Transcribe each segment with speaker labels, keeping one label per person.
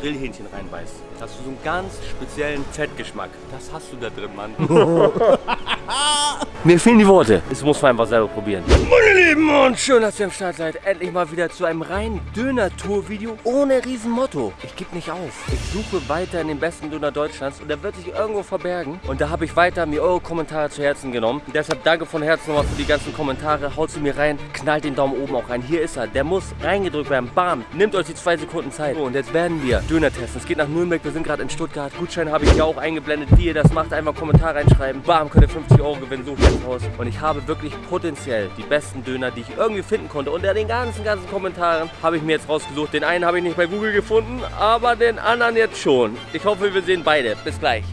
Speaker 1: Grillhähnchen reinbeißt, hast du so einen ganz speziellen Fettgeschmack. Das hast du da drin, Mann. Mir fehlen die Worte. Das muss man einfach selber probieren. Meine Lieben und schön, dass ihr am Start seid. Endlich mal wieder zu einem reinen Döner-Tour-Video ohne Riesenmotto. Ich gebe nicht auf. Ich suche weiter in den besten Döner Deutschlands und der wird sich irgendwo verbergen. Und da habe ich weiter mir eure Kommentare zu Herzen genommen. Und deshalb danke von Herzen nochmal für die ganzen Kommentare. Haut sie mir rein, knallt den Daumen oben auch rein. Hier ist er. Der muss reingedrückt werden. Bam. Nehmt euch die zwei Sekunden Zeit. So, und jetzt werden wir Döner testen. Es geht nach Nürnberg. Wir sind gerade in Stuttgart. Gutschein habe ich hier auch eingeblendet. Wie ihr das macht, einfach Kommentar reinschreiben. Bam, könnt ihr 50 Euro gewinnen. So ins Haus. Und ich habe wirklich potenziell die besten Döner, die ich irgendwie finden konnte. Unter den ganzen, ganzen Kommentaren habe ich mir jetzt rausgesucht. Den einen habe ich nicht bei Google gefunden, aber den anderen jetzt schon. Ich hoffe, wir sehen beide. Bis gleich.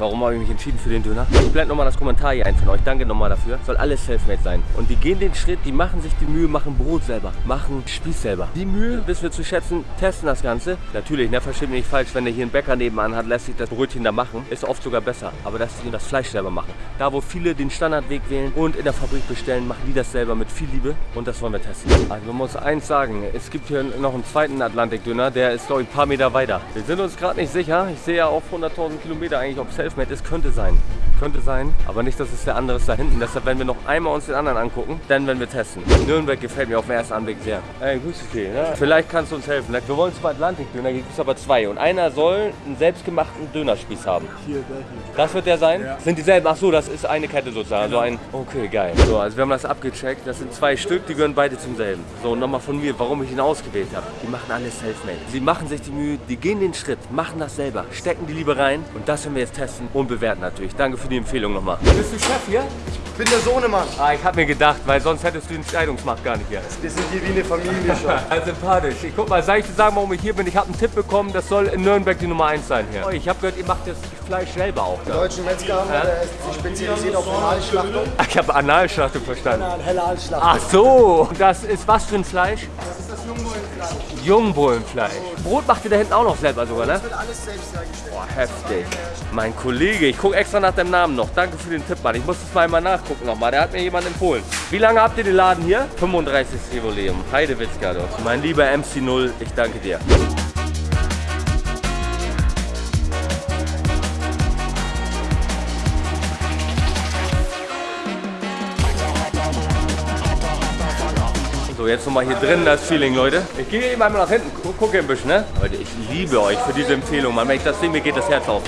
Speaker 1: Warum habe ich mich entschieden für den Döner? Ich blende nochmal das Kommentar hier ein von euch. Danke nochmal dafür. Soll alles Selfmade sein. Und die gehen den Schritt, die machen sich die Mühe, machen Brot selber, machen Spieß selber. Die Mühe, bis wir zu schätzen, testen das Ganze. Natürlich, ne, versteht mich nicht falsch, wenn der hier einen Bäcker nebenan hat, lässt sich das Brötchen da machen. Ist oft sogar besser. Aber dass sie das Fleisch selber machen. Da, wo viele den Standardweg wählen und in der Fabrik bestellen, machen die das selber mit viel Liebe. Und das wollen wir testen. Also man muss eins sagen, es gibt hier noch einen zweiten Atlantikdöner, der ist, glaube ich, ein paar Meter weiter. Wir sind uns gerade nicht sicher. Ich sehe ja auf 100.000 Kilometer eigentlich, ob Selfmade Selfmade ist, könnte sein. Könnte sein, aber nicht, dass es der andere ist da hinten. Deshalb werden wir noch einmal uns den anderen angucken, dann werden wir testen. Nürnberg gefällt mir auf den ersten Anblick sehr. Ey, grüß dich. Ja. Vielleicht kannst du uns helfen. Wir wollen zum Atlantik-Döner, gibt es aber zwei. Und einer soll einen selbstgemachten Dönerspieß haben.
Speaker 2: Hier, der hier.
Speaker 1: Das wird der sein?
Speaker 2: Ja.
Speaker 1: Sind dieselben? Ach so, das ist eine Kette sozusagen.
Speaker 2: Genau.
Speaker 1: Also ein. Okay, geil. So, also wir haben das abgecheckt. Das sind zwei Stück, die gehören beide zum selben. So, und nochmal von mir, warum ich ihn ausgewählt habe. Die machen alles selfmade. Sie machen sich die Mühe, die gehen den Schritt, machen das selber, stecken die Liebe rein. Und das werden wir jetzt testen und bewerten natürlich. Danke für die Empfehlung nochmal. Bist du Chef hier?
Speaker 2: Ich bin der Sohnemann.
Speaker 1: Ah, ich habe mir gedacht, weil sonst hättest du die Entscheidungsmacht gar nicht hier.
Speaker 2: Wir sind hier wie eine Familie schon.
Speaker 1: Also sympathisch. Ich guck mal, soll ich dir sagen, warum ich hier bin? Ich habe einen Tipp bekommen, das soll in Nürnberg die Nummer 1 sein hier. Oh, Ich habe gehört, ihr macht das Fleisch selber auch.
Speaker 2: Der
Speaker 1: Da.
Speaker 2: deutsche Metzger haben wir, der ist sich spezialisiert auf Analschlachtung.
Speaker 1: Ach, Ich habe Analschlachtung verstanden.
Speaker 2: Helle Halsschlachtung.
Speaker 1: Ach so, das ist was für ein Fleisch?
Speaker 2: Ist das Jungbullenfleisch.
Speaker 1: Brot macht ihr da hinten auch noch selber sogar, ne?
Speaker 2: Das wird alles selbst hergestellt.
Speaker 1: Boah, heftig. Mein Kollege, ich gucke extra nach deinem Namen noch. Danke für den Tipp, Mann. Ich muss das mal einmal nachgucken nochmal. Der hat mir jemand empfohlen. Wie lange habt ihr den Laden hier? 35. Jubiläum. Heidewitzka. Mein lieber MC0, ich danke dir. So, jetzt nochmal hier drin das Feeling, Leute. Ich gehe eben einmal nach hinten, gu gucke ein bisschen, ne? Leute, ich liebe euch für diese Empfehlung, Mann. Wenn ich das sehe, mir geht das Herz auf.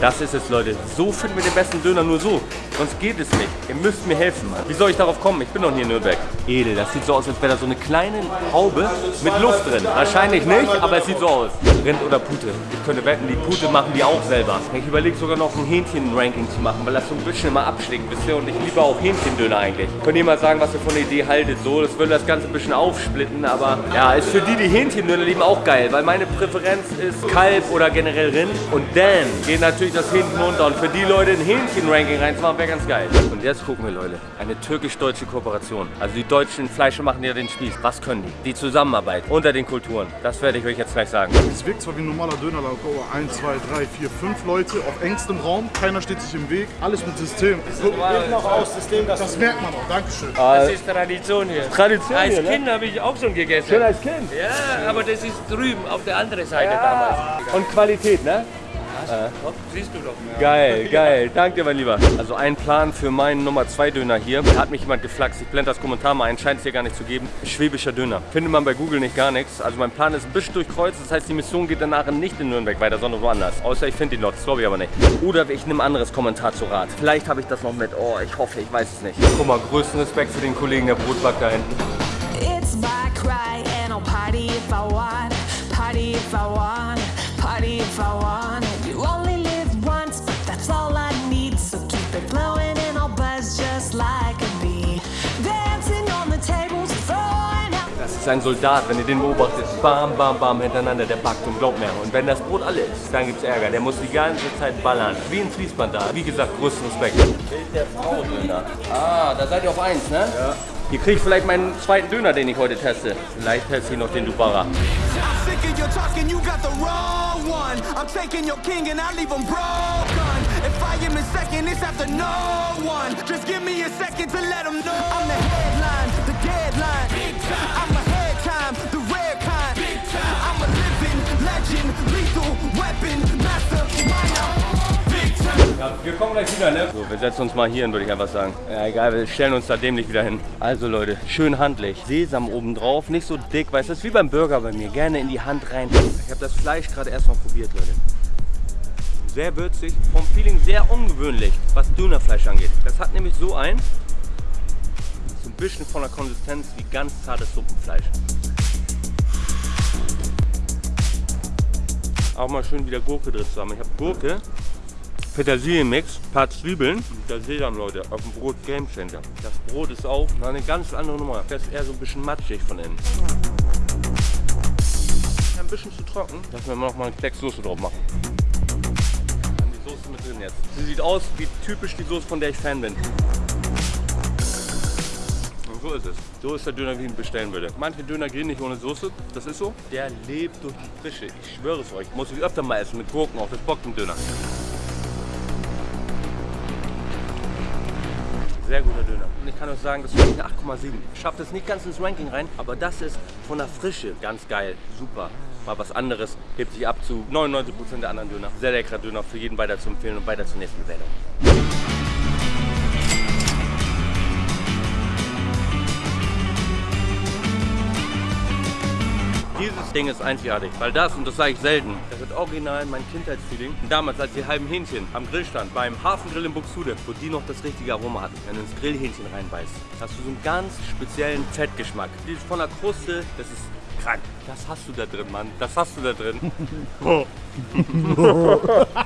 Speaker 1: Das ist es, Leute. So finden wir den besten Döner nur so. Sonst geht es nicht. Ihr müsst mir helfen, Mann. Wie soll ich darauf kommen? Ich bin doch hier in Nürnberg. Edel, das sieht so aus, als wäre da so eine kleine Haube mit Luft drin. Wahrscheinlich nicht, aber es sieht so aus. Rind oder Pute? Ich könnte wetten, die Pute machen die auch selber. Ich überlege sogar noch ein Hähnchen-Ranking zu machen, weil das so ein bisschen immer abschlägt, wisst ihr? Und ich liebe auch Hähnchendöner eigentlich. Könnt ihr mal sagen, was ihr von der Idee haltet? So, das würde das Ganze ein bisschen aufsplitten, aber ja, ist für die, die Hähnchendöner lieben, auch geil, weil meine Präferenz ist Kalb oder generell Rind. Und dann geht natürlich das Hähnchen runter. Und für die Leute ein Hähnchen-Ranking reinzumachen, wäre ganz geil. Und jetzt gucken wir, Leute, eine türkisch-deutsche Kooperation. Also die deutschen Fleischer machen ja den Spieß. Was können die? Die Zusammenarbeit unter den Kulturen. Das werde ich euch jetzt gleich sagen.
Speaker 3: Es wirkt zwar wie ein normaler Dönerladen, aber 1, 2, 3, 4, 5 Leute auf engstem Raum, keiner steht sich im Weg, alles mit System.
Speaker 2: Geht noch aus System, das
Speaker 3: Das merkt man auch, Dankeschön.
Speaker 4: Das ist Tradition hier.
Speaker 1: Tradition
Speaker 4: Als
Speaker 1: hier, ne?
Speaker 4: Kind habe ich auch schon gegessen.
Speaker 1: Schön als Kind.
Speaker 4: Ja, aber das ist drüben auf der anderen Seite damals.
Speaker 1: Und Qualität, ne?
Speaker 4: Siehst du doch.
Speaker 1: Geil, geil. Danke dir, mein Lieber. Also ein Plan für meinen Nummer 2 Döner hier. Da hat mich jemand geflaxt. Ich blende das Kommentar mal ein. Scheint es hier gar nicht zu geben. Schwäbischer Döner. Findet man bei Google nicht gar nichts. Also mein Plan ist ein bisschen durchkreuzt. Das heißt, die Mission geht danach nicht in Nürnberg weiter, sondern woanders. Außer ich finde die noch. Das glaube ich aber nicht. Oder ich nehme ein anderes Kommentar zu Rat. Vielleicht habe ich das noch mit. Oh, ich hoffe, ich weiß es nicht. Guck mal, größten Respekt für den Kollegen, der Brotback da hinten.
Speaker 5: It's my cry, and I'll party if I want. Party if I want. Party if I want.
Speaker 1: Ist ein Soldat, wenn ihr den beobachtet. Bam, bam, bam hintereinander, der backt und glaubt mir. Und wenn das Brot alle ist, dann gibt's Ärger. Der muss die ganze Zeit ballern. Wie ein Fließband da. Wie gesagt, größten Respekt. Bild der Frau Döner. Ah, da seid ihr auf eins, ne? Ja. Hier krieg ich vielleicht meinen zweiten Döner, den ich heute teste. Vielleicht teste ich noch den Dubara.
Speaker 6: I'm sick of your talking, you got the wrong one. I'm taking your king and I leave him broken. If I am in second, it's after no one. Just give me a second to let him know. I'm the headline,
Speaker 1: Ja, wir kommen gleich wieder, ne? So, wir setzen uns mal hier hin, würde ich einfach sagen. Ja, egal, wir stellen uns da dämlich wieder hin. Also Leute, schön handlich. Sesam oben drauf, nicht so dick, weißt du, ist wie beim Burger bei mir. Gerne in die Hand rein. Ich habe das Fleisch gerade erstmal probiert, Leute. Sehr würzig, vom Feeling sehr ungewöhnlich, was Dönerfleisch angeht. Das hat nämlich so ein, so ein bisschen von der Konsistenz wie ganz zartes Suppenfleisch. Auch mal schön wieder Gurke drin zu haben. Ich habe Gurke, Petersilienmix, paar Zwiebeln und der Sesam, Leute, auf dem Brot Game Changer. Das Brot ist auch eine ganz andere Nummer. Das ist eher so ein bisschen matschig von innen. Ein bisschen zu trocken. Lassen wir noch mal einen Klecks Soße drauf machen. Dann die Soße mit drin jetzt. Sie sieht aus wie typisch die Soße, von der ich Fan bin. Und so ist es. So ist der Döner, wie ich ihn bestellen würde. Manche Döner gehen nicht ohne Soße, das ist so. Der lebt durch die Frische. Ich schwöre es euch. Muss ich öfter mal essen mit Gurken auch. Das bockt im Döner. Sehr guter Döner. Und ich kann euch sagen, das ist eine 8,7. Schafft es nicht ganz ins Ranking rein, aber das ist von der Frische ganz geil. Super. Mal was anderes. Hebt sich ab zu 99% der anderen Döner. Sehr leckerer Döner für jeden weiter zu empfehlen und weiter zur nächsten Bewertung. Dieses Ding ist einzigartig, weil das, und das sage ich selten, das ist original mein Kindheitsfeeling. Damals, als die halben Hähnchen am Grill stand, beim Hafengrill in Buxtehude, wo die noch das richtige Aroma hatten. Wenn du ins Grillhähnchen reinbeißt, hast du so einen ganz speziellen Fettgeschmack. Dieses von der Kruste, das ist krank. Das hast du da drin, Mann. Das hast du da drin.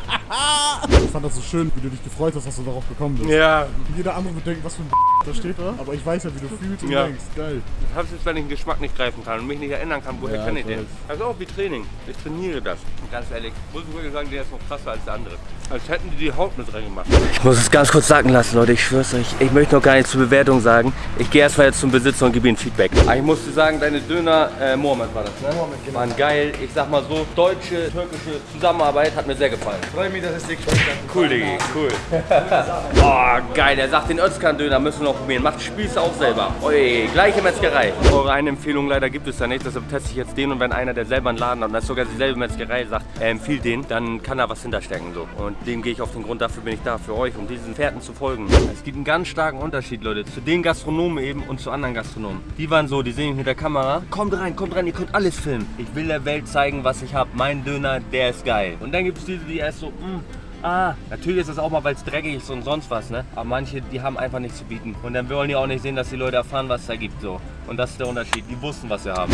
Speaker 3: Ich fand das so schön, wie du dich gefreut hast, dass du darauf gekommen bist.
Speaker 1: ja,
Speaker 3: Jeder andere wird denken, was für ein da steht da. Aber ich weiß ja, wie du fühlst und
Speaker 1: Ja.
Speaker 3: denkst. Geil.
Speaker 1: ich hab's jetzt, wenn ich den Geschmack nicht greifen kann und mich nicht erinnern kann, woher
Speaker 3: Ja,
Speaker 1: kenne ich den. ist auch wie Training. Ich trainiere das. Und ganz ehrlich, muss ich wirklich sagen, der ist noch krasser als der andere. Als hätten die die Haut mit drin gemacht. Ich muss es ganz kurz sagen lassen, Leute. Ich schwör's euch. Ich möchte noch gar nicht zur Bewertung sagen. Ich gehe erstmal jetzt zum Besitzer und gebe ihm Feedback. Aber ich musste sagen, deine Döner, äh, Mohammed war das, ne?
Speaker 2: Mohammed, genau.
Speaker 1: Waren geil. Ich sag mal so, deutsche, türkische Zusammenarbeit hat mir sehr gefallen.
Speaker 2: Freue mich, dass es dir geschmeckt hat.
Speaker 1: Cool, Diggi, cool. oh, geil, er sagt, den Özkan-Döner müssen wir noch probieren. Macht Spieße auch selber. Ui, gleiche Metzgerei. Eure eine Empfehlung leider gibt es da nicht, deshalb teste ich jetzt den und wenn einer, der selber einen Laden hat und das ist sogar dieselbe Metzgerei, sagt, er empfiehlt den, dann kann er was hinterstecken. So. Und dem gehe ich auf den Grund, dafür bin ich da, für euch, um diesen Fährten zu folgen. Es gibt einen ganz starken Unterschied, Leute, zu den Gastronomen eben und zu anderen Gastronomen. Die waren so, die sehen mich mit der Kamera, kommt rein, kommt rein, ihr könnt alles filmen. Ich will der Welt zeigen, was ich habe. Mein Döner, der ist geil. Und dann gibt es diese, die erst so, mm, Ah, natürlich ist das auch mal, weil es dreckig ist und sonst was, ne? Aber manche, die haben einfach nichts zu bieten. Und dann wollen die auch nicht sehen, dass die Leute erfahren, was es da gibt, so. Und das ist der Unterschied. Die wussten, was sie haben.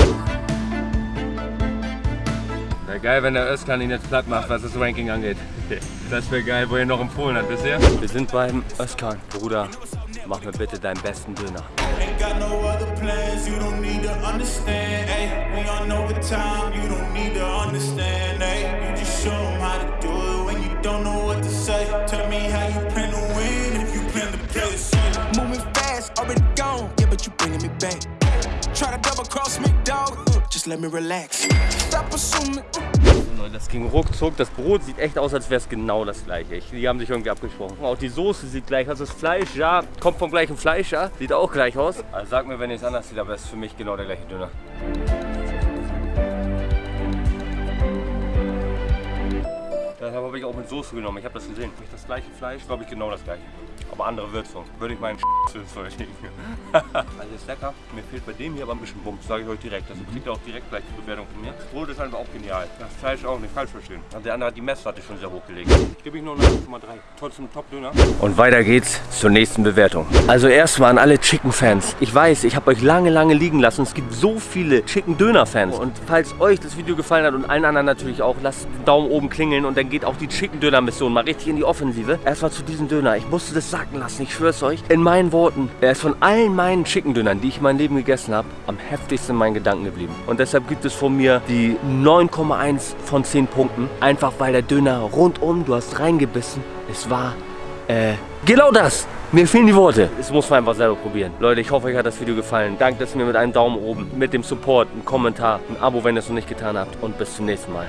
Speaker 1: Wäre geil, wenn der Özkan ihn jetzt platt macht, was das Ranking angeht. Das wäre geil, wo er noch empfohlen hat, wisst ihr? Wir sind beim Özkan. Bruder, mach mir bitte deinen besten Döner.
Speaker 7: Ain't Tell me how you plan to win if you plan to play it safe. Moving fast, already gone, yeah, but you bringing me back. Try to double cross me, dog. Just let me relax. Stop assuming.
Speaker 1: Das ging ruckzuck. Das Brot sieht echt aus, als wäre es genau das gleiche. Ich- Die haben sich irgendwie abgesprochen. Auch die Soße sieht gleich aus. Das Fleisch, ja, kommt vom gleichen Fleisch, ja. Sieht auch gleich aus. Also sag mir, wenn ihr es anders sieht, aber es ist für mich genau der gleiche Döner. Deshalb habe ich auch mit Soße genommen. Ich habe das gesehen. Nicht das gleiche Fleisch, glaube ich genau das gleiche. Aber andere Würzung. Würde ich meinen verstehen. also ist lecker. Mir fehlt bei dem hier aber ein bisschen Bums, sage ich euch direkt. Das kriegt ihr auch direkt gleich die Bewertung von mir. Das Brot ist einfach auch genial. Das Fleisch auch, nicht falsch verstehen. Und der andere hat die Messlatte schon sehr hochgelegt. Ich gebe ich nur eine 8,3. Trotzdem Top-Döner. Und weiter geht's zur nächsten Bewertung. Also erstmal an alle Chicken-Fans. Ich weiß, ich habe euch lange, lange liegen lassen. Es gibt so viele Chicken-Döner-Fans. Und falls euch das Video gefallen hat und allen anderen natürlich auch, lasst den Daumen oben klingeln und dann geht auch die Chicken-Döner-Mission mal richtig in die Offensive. Erstmal zu diesem Döner. Ich musste das sacken lassen, ich schwör's euch. In meinen Worten, er ist von allen meinen Chicken-Dönern, die ich in meinem Leben gegessen habe, am heftigsten in meinen Gedanken geblieben. Und deshalb gibt es von mir die 9,1 von 10 Punkten. Einfach weil der Döner rundum, du hast reingebissen, es war, äh, genau das! Mir fehlen die Worte. Das muss man einfach selber probieren. Leute, ich hoffe, euch hat das Video gefallen. Dankt es mir mit einem Daumen oben, mit dem Support, einem Kommentar, ein Abo, wenn ihr es noch nicht getan habt. Und bis zum nächsten Mal.